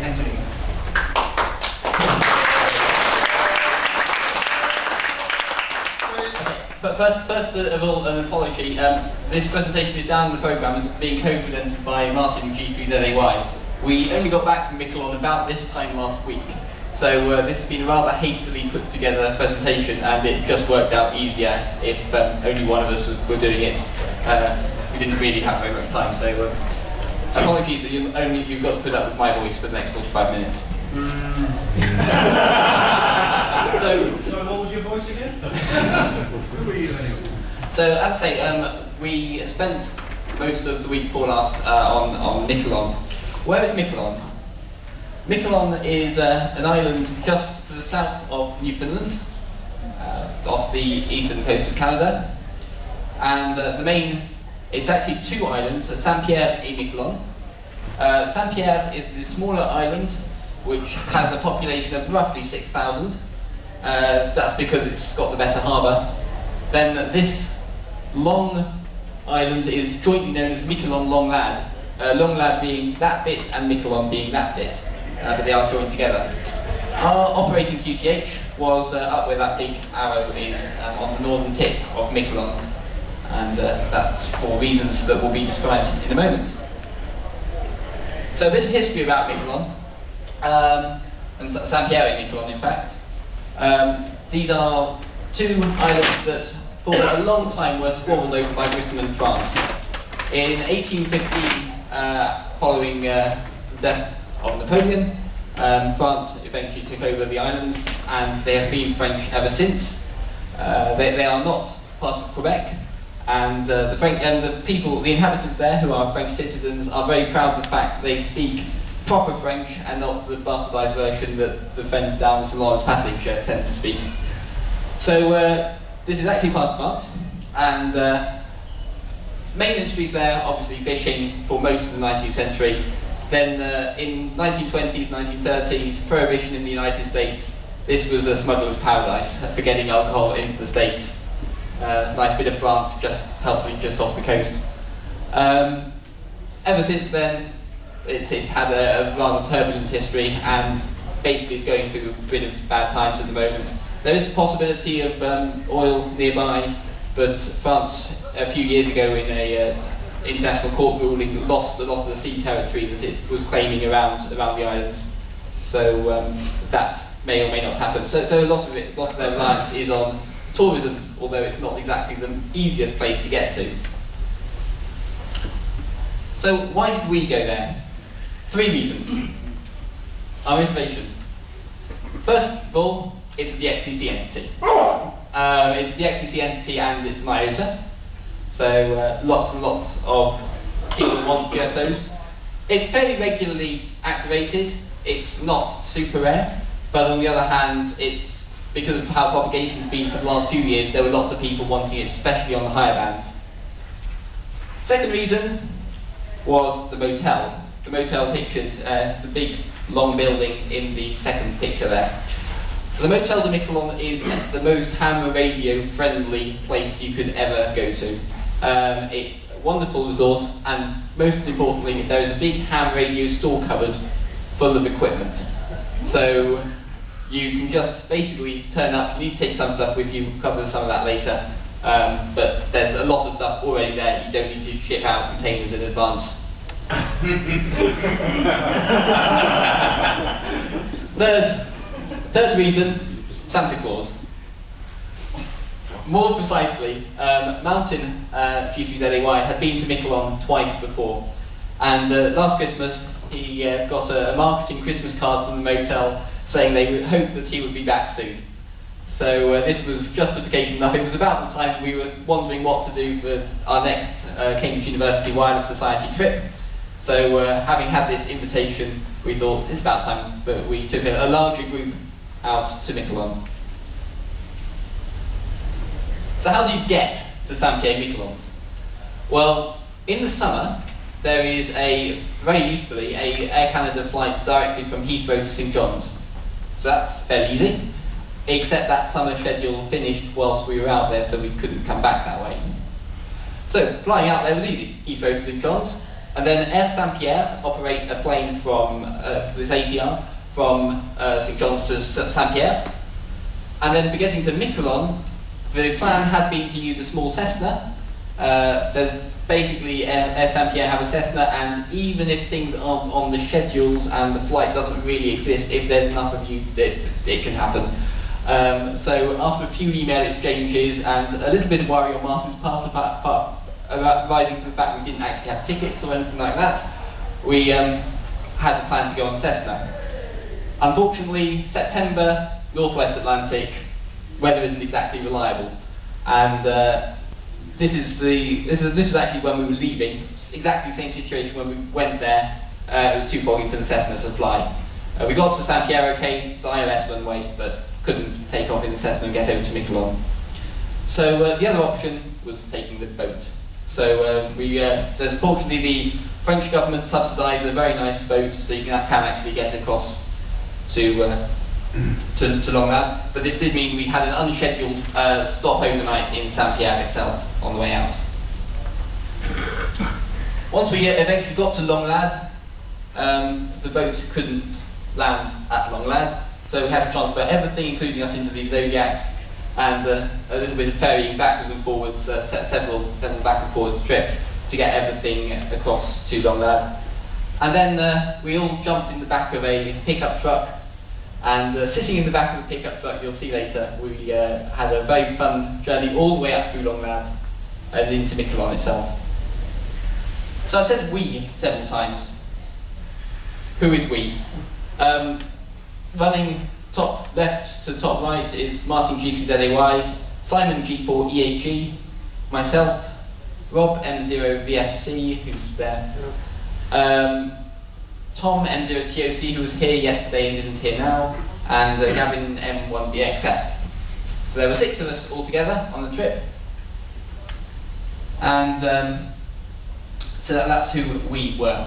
thanks for. But first, first of all, an apology. Um, this presentation is down in the programme as being co-presented by Martin G3ZAY. We only got back from Miquelon about this time last week. So uh, this has been a rather hastily put together presentation and it just worked out easier if um, only one of us was, were doing it. Uh, we didn't really have very much time, so uh, apologies that you only, you've got to put up with my voice for the next 45 minutes. so, So what was your voice again? Who were you anyway? So as I say, um, we spent most of the week before last uh, on, on Miquelon. Where is Miquelon? Miquelon is uh, an island just to the south of Newfoundland, uh, off the eastern coast of Canada. And uh, the main, it's actually two islands, uh, Saint-Pierre et Miquelon. Uh, Saint-Pierre is the smaller island, which has a population of roughly 6,000. Uh, that's because it's got the better harbour. Then this long island is jointly known as Miquelon Langlade. Uh, Langlade being that bit and Miquelon being that bit, uh, but they are joined together. Our operating QTH was uh, up where that big arrow is um, on the northern tip of Miquelon, and uh, that's for reasons that will be described in a moment. So a bit of history about Miquelon, um, and Sa- Saint-Pierre et Miquelon in fact. Um, these are two islands that for a long time were squabbled over by Britain and France. In 1815, uh, following uh, the death of Napoleon, um, France eventually took over the islands and they have been French ever since. Uh, they, they are not part of Quebec and uh, the French and the people, the inhabitants there who are French citizens are very proud of the fact they speak proper French and not the bastardised version that the friends down the St Lawrence Passage uh, tend to speak. So uh, this is actually part of France, and uh, main industries there, obviously fishing for most of the 19th century. Then uh, in 1920s, 1930s, prohibition in the United States. This was a smuggler's paradise for getting alcohol into the States. Uh, nice bit of France, just helpfully just off the coast. Um, ever since then, it's, it's had a, a rather turbulent history and basically is going through a bit of bad times at the moment. There is the possibility of um, oil nearby, but France a few years ago in a uh, international court ruling lost a lot of the sea territory that it was claiming around around the islands. So um, that may or may not happen. So, so a lot of it, a lot of their reliance is on tourism, although it's not exactly the easiest place to get to. So why did we go there? Three reasons. Our motivation. First of all, it's the DXCC entity. Um, it's the DXCC entity and it's an IOTA. So uh, lots and lots of people want QSOs. It's fairly regularly activated. It's not super rare, but on the other hand, it's because of how propagation has been for the last few years, there were lots of people wanting it, especially on the higher bands. Second reason was the motel. The motel pictured uh, the big long building in the second picture there. The Motel de Miquelon is the most ham radio friendly place you could ever go to. Um, it's a wonderful resort and most importantly there is a big ham radio store cupboard full of equipment. So you can just basically turn up, you need to take some stuff with you, we'll cover some of that later. Um, but there's a lot of stuff already there, you don't need to ship out containers in advance. Third, third reason, Santa Claus. More precisely, um, Martin uh, G3ZAY had been to Miquelon twice before, and uh, last Christmas he uh, got a, a marketing Christmas card from the motel saying they hoped that he would be back soon. So uh, this was justification enough. It was about the time we were wondering what to do for our next uh, Cambridge University Wireless Society trip. So uh, having had this invitation, we thought it's about time that we took a, a larger group out to Miquelon. So how do you get to Saint-Pierre Miquelon? Well, in the summer, there is a, very usefully, a Air Canada flight directly from Heathrow to St John's. So that's fairly easy, except that summer schedule finished whilst we were out there, so we couldn't come back that way. So flying out there was easy. To St John's, And then Air Saint-Pierre operate a plane from uh, this ATR from uh, St John's to Saint-Pierre. And then for getting to Miquelon, the plan had been to use a small Cessna. Uh, there's basically Air Saint-Pierre have a Cessna and even if things aren't on the schedules and the flight doesn't really exist, if there's enough of you, it, it can happen. Um, so after a few email exchanges and a little bit of worry on Martin's part about, part, about rising to the fact we didn't actually have tickets or anything like that, we um, had a plan to go on Cessna. Unfortunately, September, Northwest Atlantic, weather isn't exactly reliable. And uh, this is the this is this was actually when we were leaving. Exactly the same situation when we went there. Uh, it was too foggy for the Cessna to fly. Uh, we got to San Pierre okay, it's ILS runway, but couldn't take off in the Cessna and get over to Miquelon. So uh, the other option was taking the boat. So uh, we, uh, so fortunately the French government subsidised a very nice boat so you can, can actually get across to, uh, to, to Langlade. But this did mean we had an unscheduled uh, stop overnight in Saint-Pierre itself on the way out. Once we eventually got to Langlade, um, the boat couldn't land at Langlade, so we had to transfer everything, including us, into these Zodiacs, and uh, a little bit of ferrying backwards and forwards, uh, several, several back and forward trips to get everything across to Langlade. And then uh, we all jumped in the back of a pickup truck, and uh, sitting in the back of the pickup truck, you'll see later, we uh, had a very fun journey all the way up through Langlade and into Miquelon itself. So I've said we several times. Who is we? Um, running top left to top right is Martin G3ZAY, Simon G4EAG, myself, Rob M0VFC, who's there, um, Tom M0TOC, who was here yesterday and isn't here now, and uh, Gavin M1BXF. So there were six of us all together on the trip, and um, so that, that's who we were.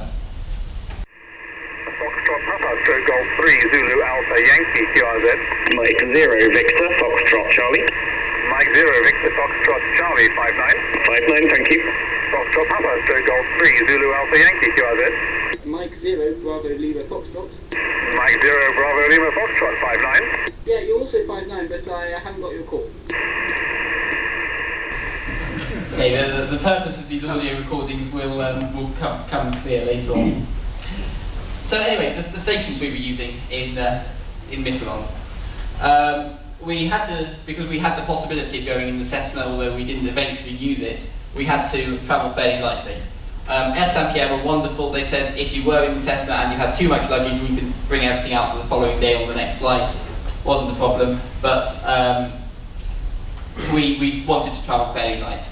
Foxtrot Papa, Stroke Golf 3, Zulu Alpha Yankee, QRZ. Mike 0, Victor, Foxtrot Charlie. Mike 0, Victor Foxtrot Charlie, 59. 59, thank you. Foxtrot Papa, Stroke Golf 3, Zulu Alpha Yankee, QRZ. Mike Zero, Bravo Lima Foxtrot. Mike 0, Bravo Lima Foxtrot, 59. Yeah, you're also 5'9", but I uh, haven't got your call. Okay, the, the purpose of these audio recordings will, um, will come, come clear later on. So anyway, the, the stations we were using in, uh, in Miquelon. Um, we had to, because we had the possibility of going in the Cessna, although we didn't eventually use it, we had to travel fairly lightly. Um, Air Saint-Pierre were wonderful. They said if you were in the Cessna and you had too much luggage, we could bring everything out for the following day or the next flight. Wasn't a problem, but um, we, we wanted to travel fairly light.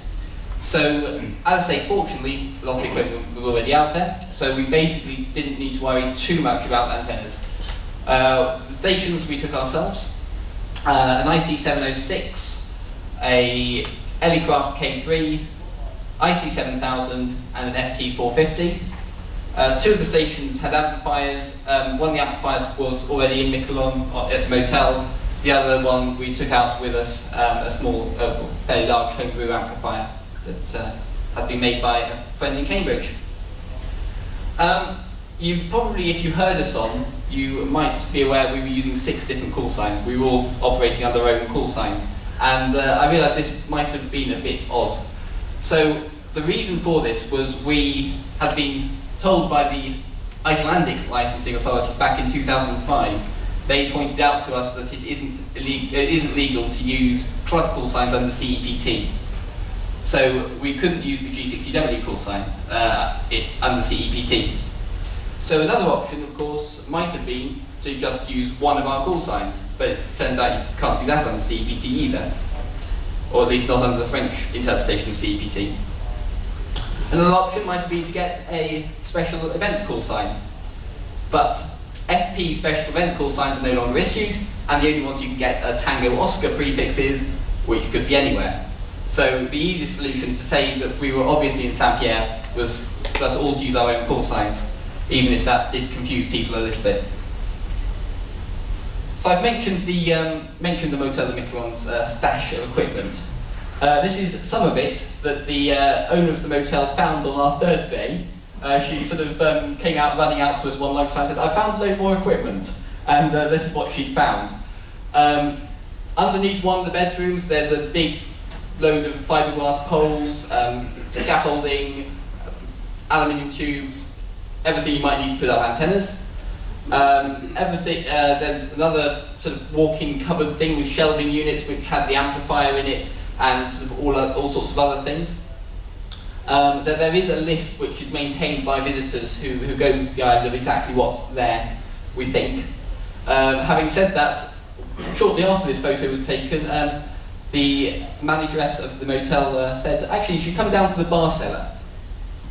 So, as I say, fortunately, a lot of equipment was already out there, so we basically didn't need to worry too much about antennas. Uh, the stations we took ourselves, uh, an IC706, a Elecraft K3, IC7000 and an FT450. Uh, two of the stations had amplifiers. Um, one of the amplifiers was already in Miquelon uh, at the motel. The other one we took out with us, um, a small, uh, fairly large homebrew amplifier that uh, had been made by a friend in Cambridge. Um, you probably, if you heard us on, you might be aware we were using six different call signs. We were all operating under our own call signs. And uh, I realised this might have been a bit odd. So the reason for this was we had been told by the Icelandic licensing authority back in 2005, they pointed out to us that it isn't, it isn't legal to use club call signs under CEPT. So we couldn't use the G6UW call sign uh, it, under CEPT. So another option, of course, might have been to just use one of our call signs, but it turns out you can't do that under CEPT either, or at least not under the French interpretation of CEPT. Another option might been to get a special event call sign, but FP special event call signs are no longer issued, and the only ones you can get are Tango Oscar prefixes, which could be anywhere. So the easiest solution to say that we were obviously in Saint-Pierre was for us all to use our own call signs, even if that did confuse people a little bit. So I've mentioned the, um, mentioned the Motel Miquelon's uh, stash of equipment. Uh, this is some of it that the uh, owner of the motel found on our third day uh, she sort of um, came out running out to us one lunchtime and said, I found a load more equipment. And uh, this is what she'd found. Um, underneath one of the bedrooms, there's a big load of fiberglass poles, um, scaffolding, aluminium tubes, everything you might need to put up antennas. Um, everything, uh, there's another sort of walk-in cupboard thing with shelving units which had the amplifier in it and sort of all, uh, all sorts of other things. Um, there, there is a list which is maintained by visitors who, who go to the island of exactly what's there, we think. Um, having said that, shortly after this photo was taken, um, the manageress of the motel uh, said, actually you should come down to the bar cellar.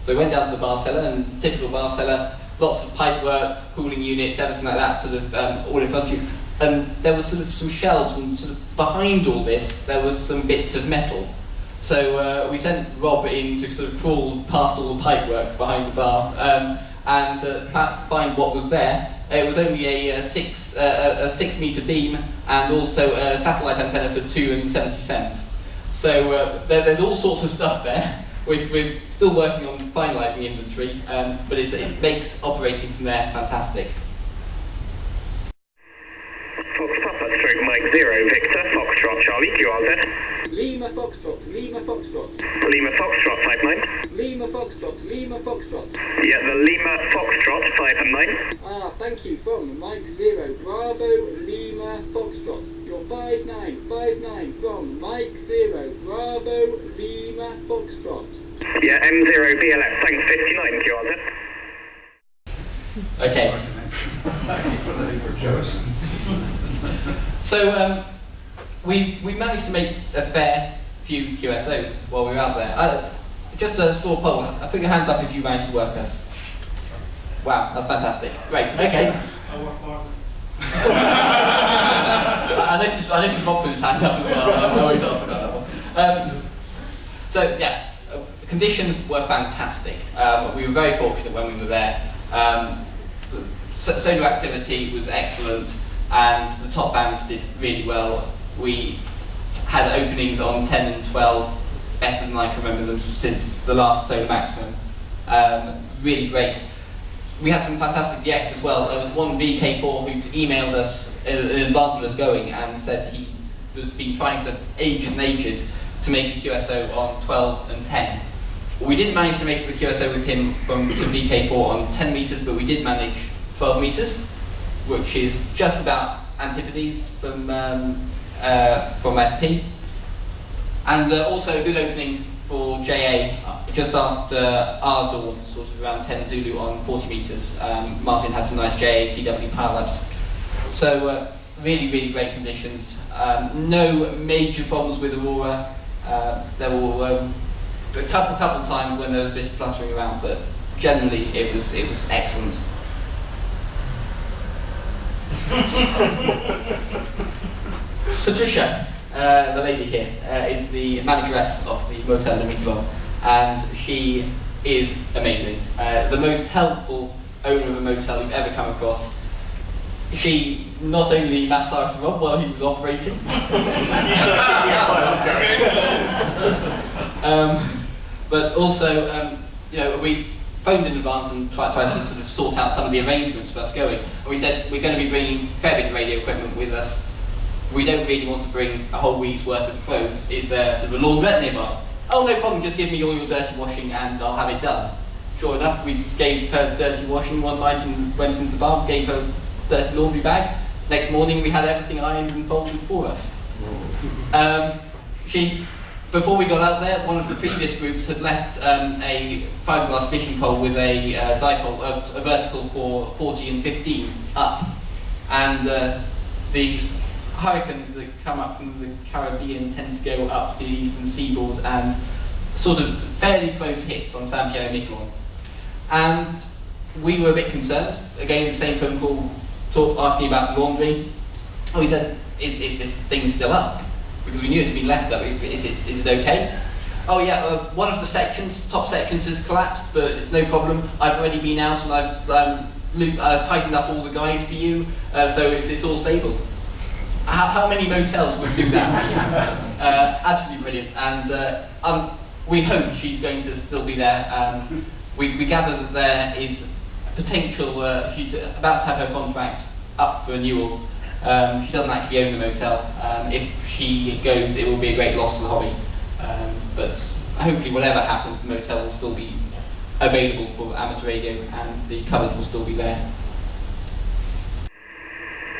So we went down to the bar cellar, and typical bar cellar, lots of pipework, cooling units, everything like that, sort of um, all in front of you. And there was sort of some shelves, and sort of behind all this, there was some bits of metal. So uh, we sent Rob in to sort of crawl past all the pipework behind the bar um, and uh, find what was there. It was only a, uh six uh, a a six meter beam and also a satellite antenna for two and seventy cents. So uh, there, there's all sorts of stuff there. We're, we're still working on finalising inventory, um, but it, it makes operating from there fantastic. Fox Papa stroke Mike Zero Victor Foxtrot Charlie QRZ. Lima Foxtrot, Lima Foxtrot, Lima Foxtrot 5 9. Lima Foxtrot, Lima Foxtrot. Yeah, the Lima Foxtrot 5 and 9. Ah, thank you. From Mike Zero, Bravo, Lima Foxtrot. You're 5959 from Mike Zero, Bravo, Lima Foxtrot. Yeah, M0 BLS tank 59 QRZ. Okay. Put that in for Joyce. So um, we we managed to make a fair few QSOs while we were out there. Uh, just a straw poll. Uh, Put your hands up if you managed to work us. Wow, that's fantastic. Great. Okay. I I noticed I noticed Rob put his hand up as well. I'm always asking about that one. Um, so yeah, uh, conditions were fantastic. Um, we were very fortunate when we were there. Um, solar activity was excellent, and the top bands did really well. We had openings on 10 and 12 better than I can remember them since the last solar maximum. Um, really great. We had some fantastic DX as well. There was one VK4 who emailed us in in advance of us going and said he was been trying for ages and ages to make a QSO on 12 and 10. We didn't manage to make the QSO with him from to VK4 on 10 meters, but we did manage 12 meters, which is just about antipodes from um, uh, from FP, and uh, also a good opening for JA uh, just after our dawn, sort of around 10 Zulu on 40 meters. Um, Martin had some nice JA CW pile-ups, so uh, really really great conditions. Um, no major problems with Aurora. Uh, there were um, a couple couple times when there was a bit of fluttering around, but generally it was it was excellent. Patricia, uh, the lady here, uh, is the manageress of the Motel de Miquelon, and she is amazing. Uh, the most helpful owner of a motel you've ever come across. She not only massaged Rob while he was operating, um, but also, um, you know, we phoned in advance and tried, tried to sort of sort out some of the arrangements for us going. And we said we're going to be bringing fair bit of radio equipment with us. We don't really want to bring a whole week's worth of clothes. Is there sort of a laundrette nearby? Oh, no problem. Just give me all your dirty washing and I'll have it done. Sure enough, we gave her dirty washing one night and went into the bar, gave her dirty laundry bag. Next morning, we had everything ironed and folded for us. Um, she, before we got out there, one of the previous groups had left um, a fiberglass fishing pole with a uh, dipole, uh, a vertical for 40 and 15 up, and uh, the hurricanes that come up from the Caribbean tend to go up to the eastern seaboard and sort of fairly close hits on San and Miquelon. And we were a bit concerned. Again, the same phone call, talk, asking about the laundry. Oh, he said, is, is this thing still up? Because we knew it had been left up. Is it, is it okay? Oh yeah, uh, one of the sections, top sections has collapsed, but it's no problem. I've already been out and I've um, loop, uh, tightened up all the guys for you, uh, so it's, it's all stable. How, how many motels would do that? uh, absolutely brilliant, and uh, um, we hope she's going to still be there um, we, we gather that there is potential, uh, she's about to have her contract up for renewal. Um, she doesn't actually own the motel. Um, if she goes, it will be a great loss to the hobby. Um, but hopefully whatever happens, the motel will still be available for amateur radio and the coverage will still be there.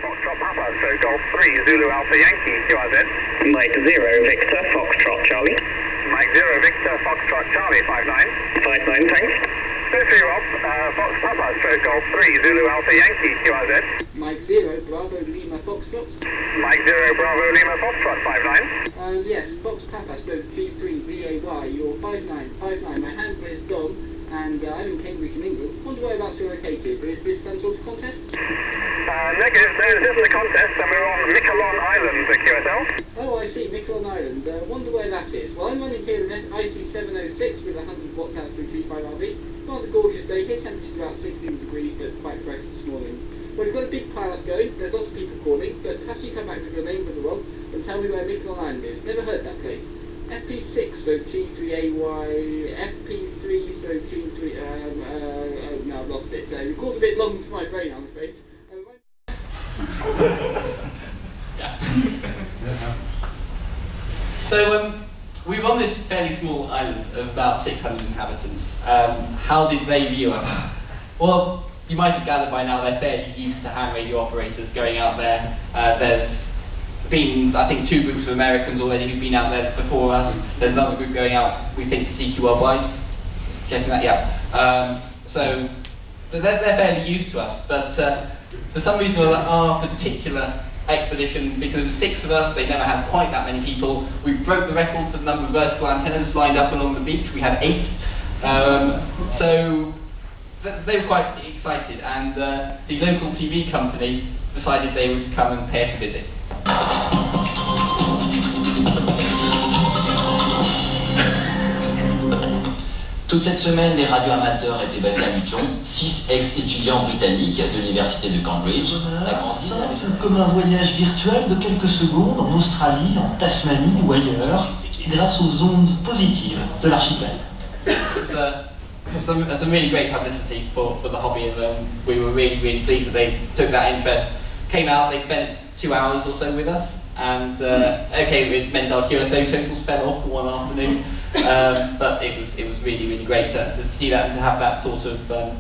Foxtrot Papa, so Golf 3, Zulu Alpha Yankee, QRZ. Mike 0, Victor, Foxtrot Charlie. Mike 0, Victor, Foxtrot Charlie, 59. 59, thanks. So for you, Rob, uh, Fox Papa, so Golf 3, Zulu Alpha Yankee, QRZ. Mike Zero, Bravo Lima Foxtrot. Mike 0, Bravo Lima Foxtrot, 59. Uh, yes, Fox Papa stroke G3VAY, you're 5959. My handle is Dom, and uh, I'm in Cambridge in England. Wonder whereabouts you're located. Is this some sort of contest? Uh, negative, no, this isn't a contest, and we're on Miquelon Island, the QSL. Oh, I see, Miquelon Island. Uh, wonder where that is. Well, I'm running here an IC706 with 100 watts out through G5RV. Rather gorgeous day here, temperature's about 16 degrees, but quite fresh this morning. Well, we've got a big pile up going, there's lots of people calling, but perhaps you come back with your name for the role and tell me where Miquelon Island is. Never heard that place. FP6 stroke G3AY, FP3 stroke G3, um, uh, oh, no, I've lost it. Uh, it calls a bit long to my brain, I'm afraid. Um, So um, we were on this fairly small island of about 600 inhabitants. Um, how did they view us? Well, you might have gathered by now they're fairly used to ham radio operators going out there. Uh, there's been, I think, two groups of Americans already who've been out there before us. There's another group going out, we think, to CQ Worldwide. Checking that, yeah. Um, so they're, they're fairly used to us, but uh, for some reason other, our particular expedition, because there were six of us, they never had quite that many people. We broke the record for the number of vertical antennas lined up along the beach. We had eight. Um, so th- they were quite excited, and uh, the local TV company decided they would come and pay us a visit. Toute cette semaine, les radios amateurs étaient basés à Luton. Six ex-étudiants britanniques de l'université de Cambridge agrandissent région. comme un voyage virtuel de quelques secondes en Australie, en Tasmanie ou ailleurs, grâce aux ondes positives de l'archipel. It's, some, some really great publicity for, for the hobby and um, we were really, really pleased that they took that interest. Came out, they spent two hours or so with us and uh, okay, it meant our QSO totals fell off one afternoon um, but it was, it was really, really great to, to see that and to have that sort of um,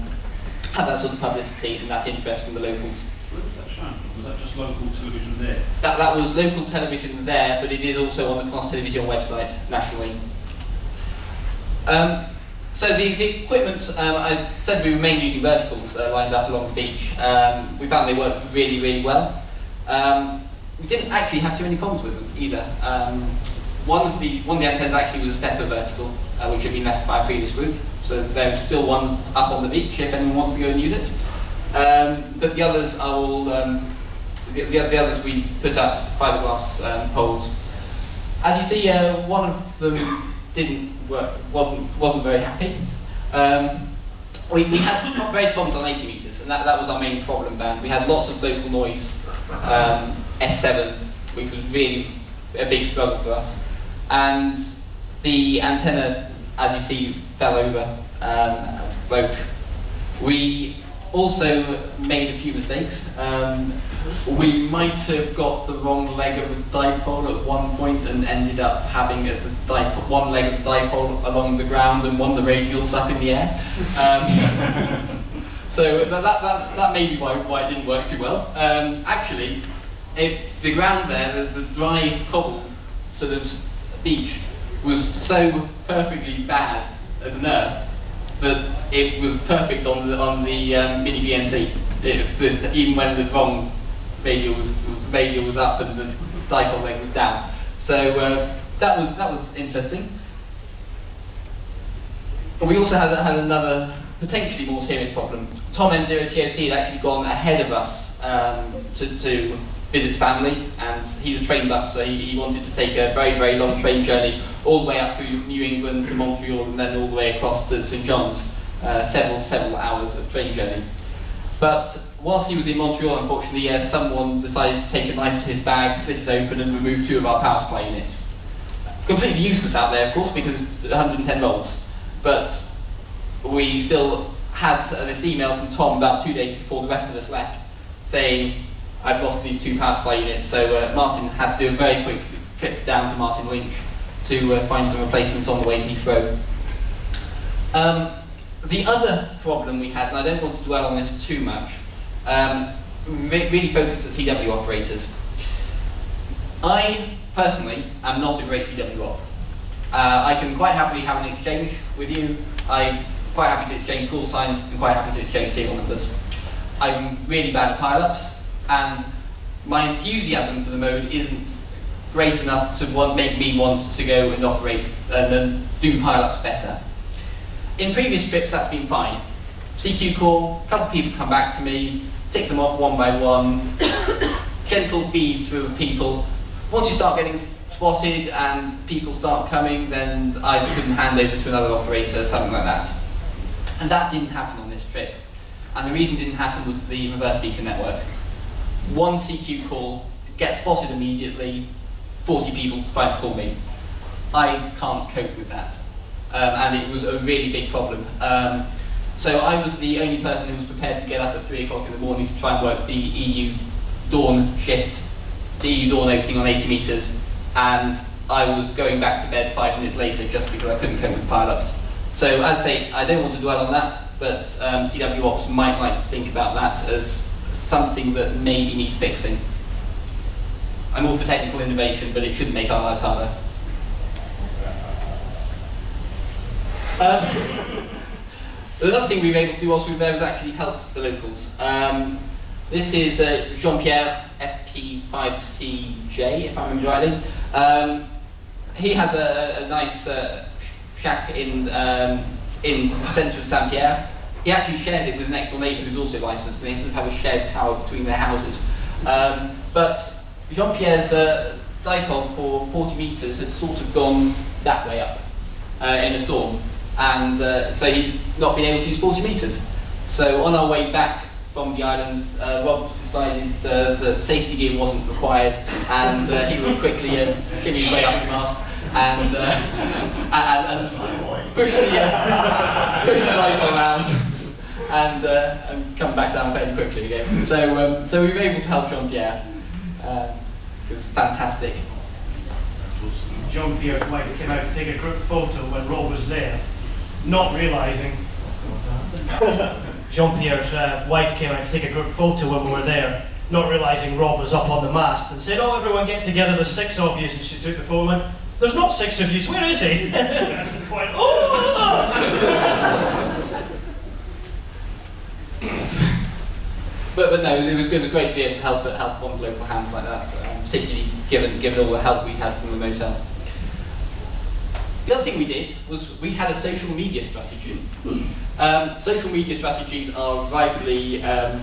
have that sort of publicity and that interest from the locals. Where was that shown? Was that just local television there? That, that was local television there, but it is also on the France Television website nationally. Um, so the, the equipment, um, I said we were mainly using verticals uh, lined up along the beach. Um, we found they worked really, really well. Um, we didn't actually have too many problems with them either. Um, one of the one of the antennas actually was a stepper vertical, uh, which had been left by a previous group. So there's still one up on the beach if anyone wants to go and use it. Um, but the others are all um, the, the, the others we put up fiberglass um, poles. As you see, uh, one of them didn't work, wasn't wasn't very happy. Um, we, we had various problems on 80 meters, and that, that was our main problem band. We had lots of local noise, um, S7, which was really a big struggle for us. And the antenna, as you see, fell over, um, broke. We also made a few mistakes. Um, we might have got the wrong leg of the dipole at one point and ended up having a, dipole, one leg of the dipole along the ground and one the radials up in the air. Um, so that, that, that, that may be why, why it didn't work too well. Um, actually, it, the ground there, the, the dry cobble sort of beach, was so perfectly bad as an earth that it was perfect on the on the um, mini VNC. It, even when the wrong radial was radial was up and the dipole leg was down. So uh, that was that was interesting. But we also had, had another potentially more serious problem. Tom M0TOC had actually gone ahead of us um, to, to visit his family, and he's a train buff, so he, he wanted to take a very, very long train journey all the way up through New England to Montreal and then all the way across to St John's, uh, several, several hours of train journey. But whilst he was in Montreal, unfortunately, uh, someone decided to take a knife to his bag, slit it open and remove two of our power supply units. Completely useless out there, of course, because it's 110 volts. But we still had this email from Tom about two days before the rest of us left saying, I've lost these two power supply units. So uh, Martin had to do a very quick trip down to Martin Lynch to uh, find some replacements on the way to Heathrow. Um, the other problem we had, and I don't want to dwell on this too much, um, re- really focused at CW operators. I personally am not a great CW op. Uh, I can quite happily have an exchange with you. I'm quite happy to exchange call signs and quite happy to exchange serial numbers. I'm really bad at pile-ups, and my enthusiasm for the mode isn't great enough to want, make me want to go and operate uh, and then do pile-ups better. In previous trips, that's been fine. CQ call, a couple of people come back to me, tick them off one by one, gentle feed through of people. Once you start getting spotted and people start coming, then I can hand over to another operator, something like that. And that didn't happen on this trip. And the reason it didn't happen was the reverse beacon network. One CQ call, gets spotted immediately, 40 people try to call me. I can't cope with that. Um, and it was a really big problem. Um, so I was the only person who was prepared to get up at 3 o'clock in the morning to try and work the EU dawn shift, the EU dawn opening on 80 metres, and I was going back to bed five minutes later just because I couldn't cope with pile-ups. So as I say, I don't want to dwell on that, but um, CW Ops might like to think about that as something that maybe needs fixing. I'm all for technical innovation, but it shouldn't make our lives harder. Um, another thing we were able to do whilst we were there was actually help the locals. Um, this is uh, Jean-Pierre FP5CJ, if I remember rightly. Um, he has a, a nice uh, shack in um, in the centre of Saint-Pierre. He actually shares it with an next door neighbour who's also licensed, and they sort of have a shared tower between their houses. Um, but Jean-Pierre's uh, dipole for 40 metres had sort of gone that way up uh, in a storm, and uh, so he'd not been able to use 40 metres. So on our way back from the islands, uh, Rob decided uh, that safety gear wasn't required, and uh, he would quickly uh, shimmy way up the mast and, uh, and, and push the, uh, push the dipole around. And, uh, and come back down fairly quickly again. So, um, so we were able to help Jean-Pierre. Uh, it was fantastic. Jean Pierre's wife came out to take a group photo when Rob was there, not realising. Jean Pierre's uh, wife came out to take a group photo when we were there, not realising Rob was up on the mast, and said, "Oh, everyone get together. There's six of you." And she took the photo and There's not six of you. Where is he? and she went, "Oh!" But, but no, it was, it was great to be able to help help one the local hands like that, um, particularly given given all the help we'd had from the motel. The other thing we did was we had a social media strategy. Um, social media strategies are rightly um,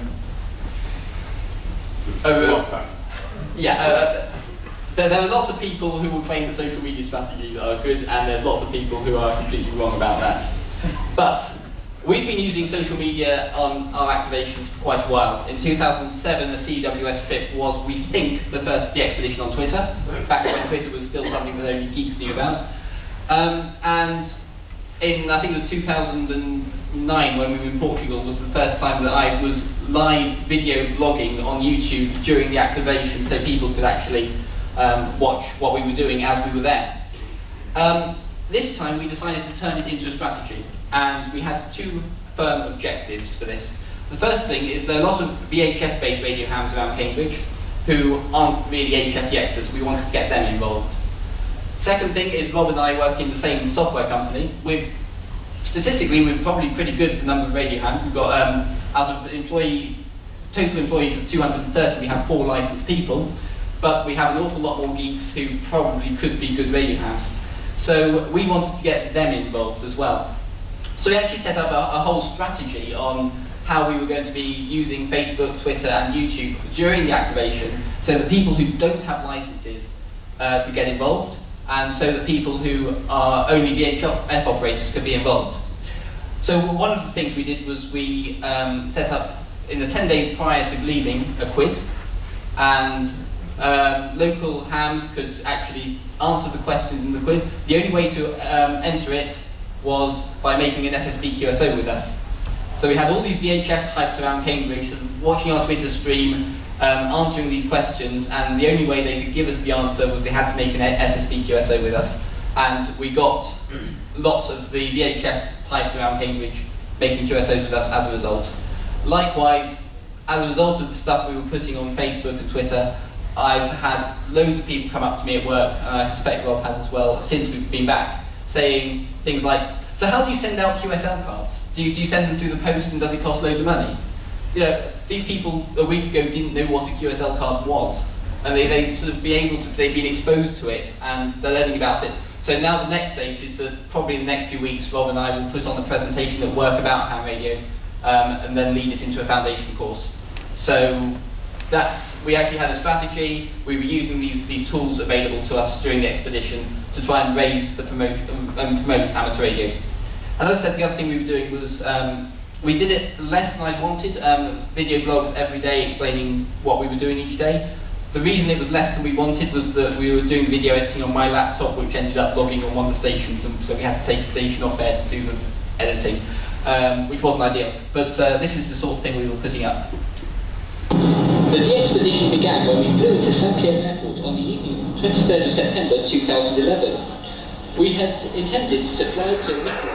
over, yeah. Uh, there, there are lots of people who will claim that social media strategies are good, and there's lots of people who are completely wrong about that. But We've been using social media on our activations for quite a while. In 2007, the CWS trip was, we think, the first DXpedition on Twitter, back when Twitter was still something that only geeks knew about. Um, and in, I think it was 2009, when we were in Portugal, was the first time that I was live video blogging on YouTube during the activation, so people could actually um, watch what we were doing as we were there. Um, this time we decided to turn it into a strategy and we had two firm objectives for this. The first thing is there are a lot of VHF-based radio hams around Cambridge who aren't really HFTXs. We wanted to get them involved. Second thing is Rob and I work in the same software company. We're, statistically, we're probably pretty good for the number of radio hams. We've got, um, out of employee, total employees of 230, we have four licensed people, but we have an awful lot more geeks who probably could be good radio hams. So we wanted to get them involved as well. So we actually set up a, a, whole strategy on how we were going to be using Facebook, Twitter and YouTube during the activation so that people who don't have licenses uh, could get involved and so that people who are only VHF operators could be involved. So one of the things we did was we um, set up in the 10 days prior to leaving a quiz and um, local hams could actually answer the questions in the quiz. The only way to um, enter it was by making an SSB QSO with us. So we had all these VHF types around Cambridge of watching our Twitter stream, um, answering these questions, and the only way they could give us the answer was they had to make an SSB QSO with us. And we got lots of the VHF types around Cambridge making QSOs with us as a result. Likewise, as a result of the stuff we were putting on Facebook and Twitter, I've had loads of people come up to me at work, and I suspect Rob has as well, since we've been back, saying things like, so how do you send out QSL cards? Do you, do you send them through the post and does it cost loads of money? You know, these people a week ago didn't know what a QSL card was. And they, they sort of be able to, they've been exposed to it and they're learning about it. So now the next stage is that probably in the next few weeks, Rob and I will put on a presentation at work about ham radio um, and then lead it into a foundation course. So that's, we actually had a strategy, we were using these, these tools available to us during the expedition to try and raise the promotion and promote amateur radio. And as I said, the other thing we were doing was um, we did it less than I wanted, um, video blogs every day explaining what we were doing each day. The reason it was less than we wanted was that we were doing video editing on my laptop, which ended up logging on one of the stations, and so we had to take a station off air to do the editing, um, which wasn't ideal. But uh, this is the sort of thing we were putting up. The expedition began when we flew into Saint-Pierre Airport on the evening of the 23rd of September 2011. We had intended to fly to Nicola.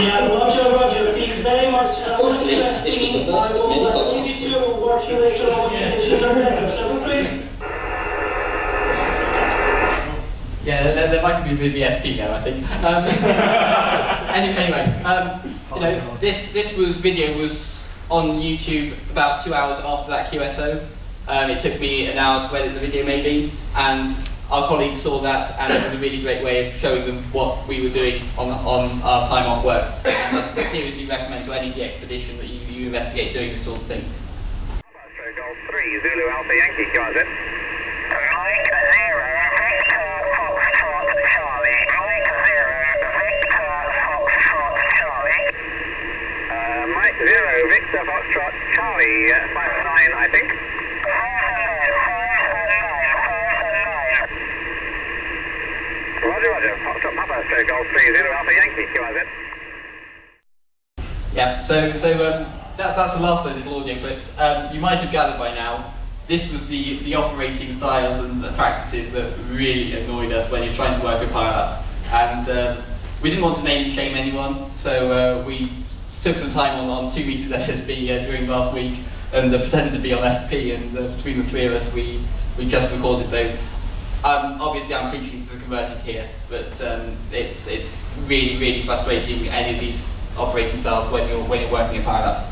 Yeah, Roger, Roger, thank you very much. Uh, Hopefully, this was the first of many contacts. you to work your way the issues there. Yeah, there, there might be a bit of now, I think. Um, anyway, anyway um, you know, this, this was video was on YouTube about two hours after that QSO. Um, it took me an hour to edit the video maybe, and our colleagues saw that, and it was a really great way of showing them what we were doing on, on our time off work. And I seriously recommend to any expedition that you, you investigate doing this sort of thing. So Golf 3, Zulu Alpha Yankee, QRZ. Mike 0, Victor Foxtrot Charlie. Mike 0, Victor Foxtrot Charlie. Uh, 0, Victor Foxtrot Charlie, uh, 509 I think. Roger, roger. Foxtrot Papa, so Golf 3, Zulu Alpha Yankee. Yeah, so so um, that, that's the last of those audio clips. Um, you might have gathered by now, this was the, the operating styles and the practices that really annoyed us when you're trying to work a pile-up. And um, we didn't want to name shame anyone, so uh, we took some time on, on 2 meters SSB uh, during last week and uh, pretended to be on FP and uh, between the three of us we, we just recorded those. Um, obviously I'm preaching for the converted here, but um, it's, it's really, really frustrating any of these operating styles when you're, when you're working a pile-up.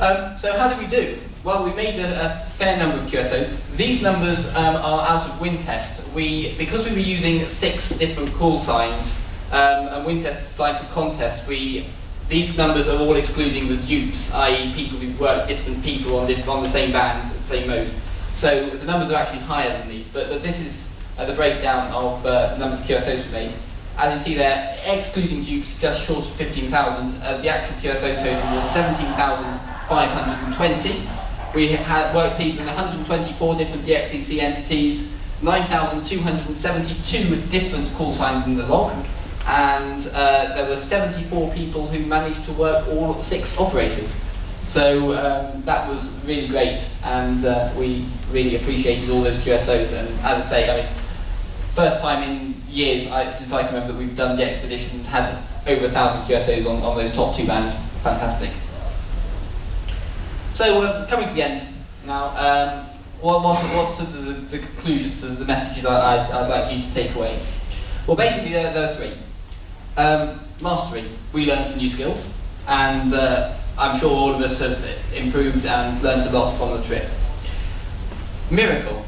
Um, so how did we do? Well, we made a, a fair number of QSOs. These numbers um, are out of WinTest. We, because we were using six different call signs, um, and designed for contest, we, these numbers are all excluding the dupes, i.e. people who work different people on, diff on the same bands, the same mode. So the numbers are actually higher than these, but, but this is uh, the breakdown of uh, the number of QSOs we made. As you see there, excluding dupes, just short of 15,000. Uh, the actual QSO total was 17,520. We had worked people in 124 different DXCC entities, 9,272 different call signs in the log, and uh, there were 74 people who managed to work all six operators. So um, that was really great, and uh, we really appreciated all those QSOs. And as I say, I mean, first time in years I, since I can remember that we've done the expedition and had over a thousand QSOs on, on those top two bands. Fantastic. So um, coming to the end now, um, what, what, what's the, the, the conclusions, the, the messages I, I'd, I'd like you to take away? Well, basically there, there are three. Um, mastery, we learned some new skills, and uh, I'm sure all of us have improved and learned a lot from the trip. Miracle,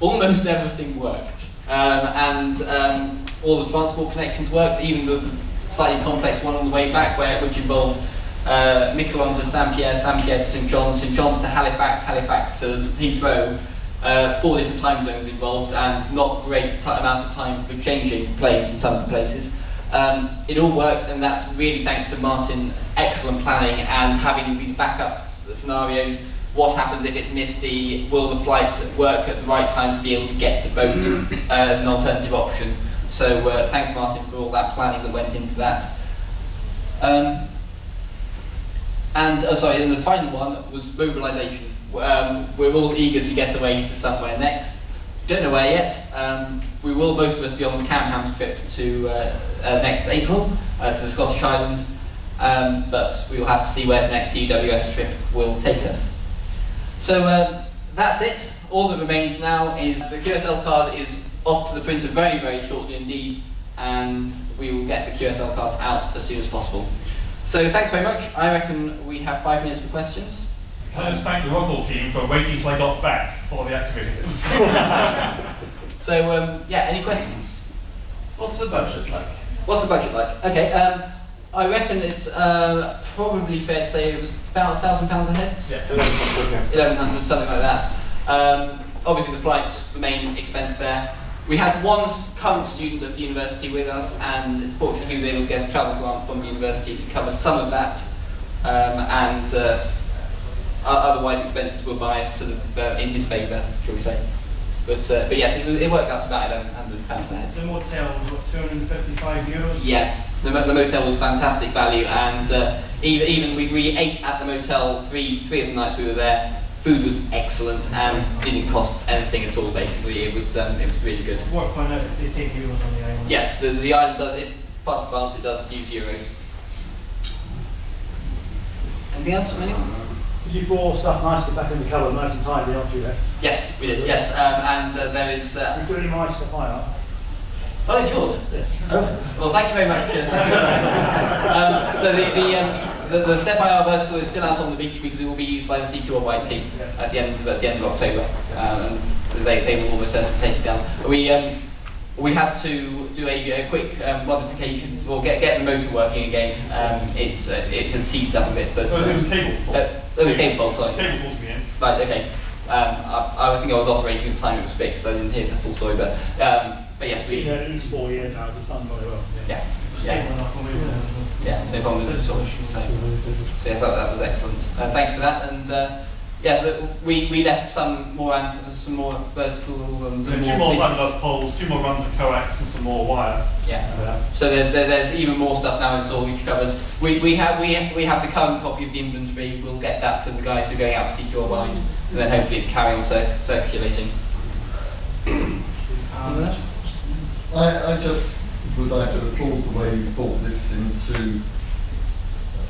almost everything worked, um, and um, all the transport connections worked, even the, slightly complex one on the way back, where which involved uh, Miquelon to Saint-Pierre, Saint-Pierre to St John's, St John's to Halifax, Halifax to Heathrow, uh, four different time zones involved and not great amount of time for changing planes in some of the places. Um, it all worked and that's really thanks to Martin excellent planning and having these backup scenarios what happens if it's misty? Will the flights work at the right times to be able to get the boat uh, as an alternative option? So uh, thanks Martin for all that planning that went into that. Um, and uh, sorry, and the final one was mobilisation. Um, we're all eager to get away to somewhere next. Don't know where yet. Um, we will most of us be on the Camham trip to uh, uh, next April uh, to the Scottish Islands, um, but we will have to see where the next CWS trip will take us. So um, that's it. All that remains now is the QSL card is off to the printer very, very shortly indeed, and we will get the QSL cards out as soon as possible. So thanks very much. I reckon we have five minutes for questions. Can I just thank the Rockwell team for waiting till I got back for the activity? So um, yeah, any questions? What's the budget like? What's the budget like? Okay, um, I reckon it's uh, probably fair to say it was about a thousand pounds a head. Yeah. Eleven hundred, something like that. Um, obviously the flight's the main expense there. We had one current student at the university with us and fortunately he was able to get a travel grant from the university to cover some of that. Um, and uh, otherwise expenses were biased sort of uh, in his favour, shall we say. But, uh, but yes, it, was- it worked out to about eleven hundred pounds a head. The motel was what, 255 euros? Yeah, the, the motel was fantastic value, and uh, even, even we, we ate at the motel three three of the nights we were there. Food was excellent and didn't cost anything at all. Basically, it was um, it was really good. It, they take euros on the island. Yes, the, the island does it. Part of France, it does use euros. Anything else from anyone? Did you all stuff nicely back in the cupboard, nice and tidy, aren't you, there? Yes, we did. Yes, um, and uh, there is. Uh, You put any stuff high up? oh, it's yours. Yes. Well, thank you very much. uh, thank you very much. Um, the, the, the, um, the, the SteppIR vertical is still out on the beach because it will be used by the CQR White team at the end of, at the end of October, um, and they, they will almost certainly take it down. We um, we had to do a, a quick um, modification or get get the motor working again. Um, it's uh, it has seized up a bit, but Oh, it was um, cable fault. uh, it was cable fault. Sorry. Cable fault to me in. Right, okay. Um, I, I think I was operating at the time it was fixed, so I didn't hear the full story, but, um, but yes, we, Yeah, least four years now, it's done very well. yeah, yeah, enough when we were there as well. yeah, no problem with it at all. So, so yes, that, that was excellent. Uh, thanks for that, and yes, but we, we left some more ant- some more verticals and So some two more. more fiberglass poles, two more runs of coax and some more wire. Yeah. Uh, So there's, there, there's even more stuff now in storage cupboards. We, we have we have, we have the current copy of the inventory. We'll get that to the guys who are going out to secure wide, and then hopefully carry on cir- circulating. Anyone else? I, I just would like to applaud the way you brought this into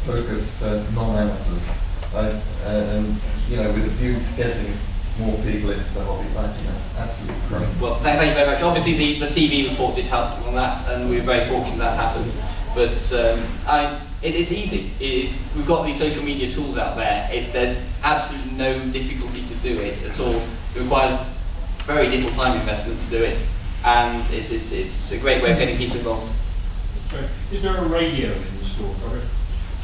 focus for non-amateurs. I, and, you know, with a view to getting more people into the hobby, I think that's absolutely great. Well, thank, thank you very much. Obviously, the, the TV report did help on that, and we were very fortunate that happened. But um, I, it, it's easy. It, we've got these social media tools out there. It, there's absolutely no difficulty to do it at all. It requires very little time investment to do it, and it's, it's, it's a great way of getting people involved. Is there a radio in the store cupboard?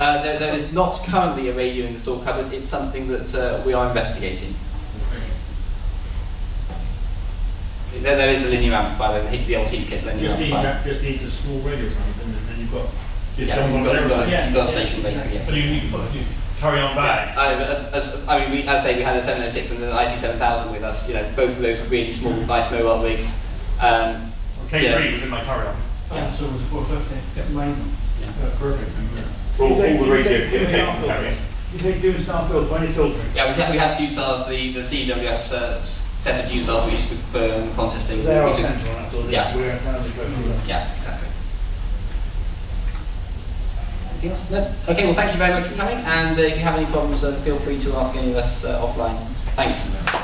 Uh, there, there is not currently a radio in the store cupboard. It's something that uh, we are investigating. There, there is a linear amplifier, the, the old Heathkit linear Just needs, amplifier. that- just needs a small radio or something, and then you've got, just Yeah, done you've one got, got, a, you've got a station basically, yes. So you, you, you carry on back. I, uh, as, I mean, we, as I say, we had a 706 and an IC7000 with us. You know, both of those were really small, nice mobile rigs. Um, K3 yeah. was in my carry-on. Yeah, so it was a 450. Get mine. Yeah, perfect. All, all You take- the you radio take- you kit take came out the- carry-on. You take Dunestar filter, when you're. Yeah, we had, we had Dunestars, the, the CWS uh, set of Dunestars we used for, for um, contesting. They are We took- essential, that's all. Yeah. We're how they go through that. Yeah, exactly. Anything else? No? Okay, well thank you very much for coming and uh, if you have any problems uh, feel free to ask any of us uh, offline. Thanks.